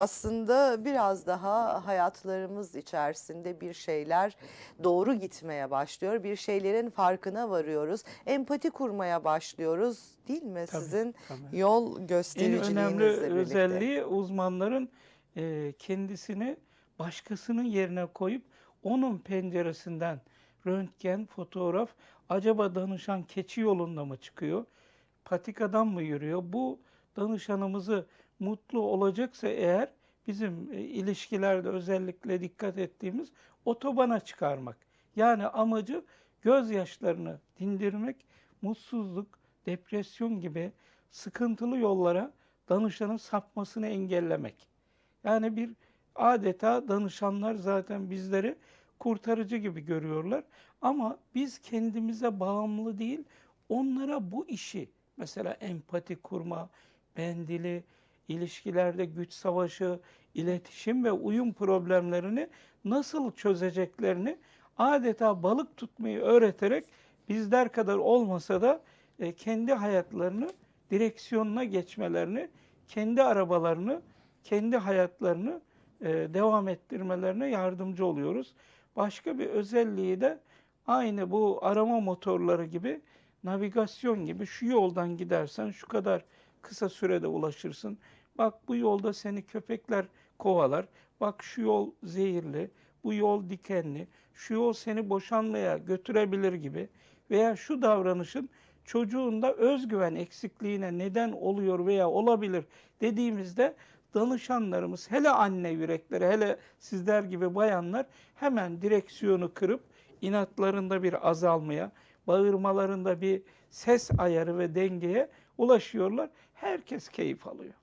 Aslında biraz daha hayatlarımız içerisinde bir şeyler doğru gitmeye başlıyor. Bir şeylerin farkına varıyoruz. Empati kurmaya başlıyoruz, değil mi? Tabii, Sizin tabii. yol En önemli göstericiliğinizle birlikte. özelliği uzmanların eee, kendisini başkasının yerine koyup onun penceresinden röntgen, fotoğraf, acaba danışan keçi yolunda mı çıkıyor, patikadan mı yürüyor? Bu danışanımızı mutlu olacaksa eğer bizim e, ilişkilerde özellikle dikkat ettiğimiz otobana çıkarmak. Yani amacı gözyaşlarını dindirmek, mutsuzluk, depresyon gibi sıkıntılı yollara danışanın sapmasını engellemek. Yani bir adeta danışanlar zaten bizleri kurtarıcı gibi görüyorlar. Ama biz kendimize bağımlı değil, onlara bu işi mesela empati kurma, bendili, ilişkilerde güç savaşı, iletişim ve uyum problemlerini nasıl çözeceklerini adeta balık tutmayı öğreterek bizler kadar olmasa da e, kendi hayatlarını direksiyonuna geçmelerini, kendi arabalarını, kendi hayatlarını e, devam ettirmelerine yardımcı oluyoruz. Başka bir özelliği de aynı bu arama motorları gibi navigasyon gibi şu yoldan gidersen şu kadar kısa sürede ulaşırsın. Bak bu yolda seni köpekler kovalar. Bak şu yol zehirli, bu yol dikenli, şu yol seni boşanmaya götürebilir gibi veya şu davranışın çocuğunda özgüven eksikliğine neden oluyor veya olabilir dediğimizde danışanlarımız hele anne yürekleri hele sizler gibi bayanlar hemen direksiyonu kırıp inatlarında bir azalmaya, bağırmalarında bir ses ayarı ve dengeye ulaşıyorlar. Herkes keyif alıyor.